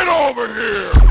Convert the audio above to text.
Get over here!